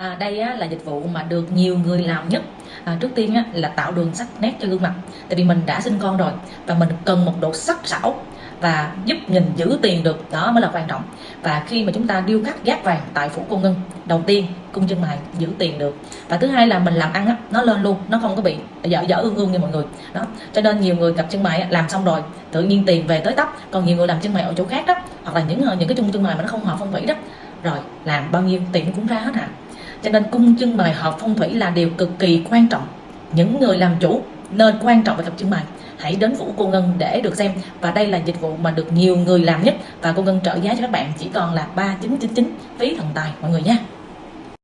À, đây á, là dịch vụ mà được nhiều người làm nhất. À, trước tiên á, là tạo đường sắc nét cho gương mặt. Tại vì mình đã sinh con rồi và mình cần một độ sắc sảo và giúp nhìn giữ tiền được. Đó mới là quan trọng. Và khi mà chúng ta điêu khắc gác vàng tại phủ cô ngân đầu tiên cung chân mày giữ tiền được. Và thứ hai là mình làm ăn á, nó lên luôn nó không có bị dở dở ương ương như mọi người. Đó cho nên nhiều người cặp chân mày làm xong rồi tự nhiên tiền về tới tóc. còn nhiều người làm chân mày ở chỗ khác đó hoặc là những ờ, những cái chung chân mày mà nó không hợp phong thủy đó. Rồi làm bao nhiêu tiền cũng ra hết hả? Cho nên cung chân bày hợp phong thủy là điều cực kỳ quan trọng. Những người làm chủ nên quan trọng về cặp chân bày. Hãy đến vũ cô ngân để được xem, và đây là dịch vụ mà được nhiều người làm nhất. Và cô ngân trợ giá cho các bạn, chỉ còn là ba chín chín chín phí thần tài, mọi người nha.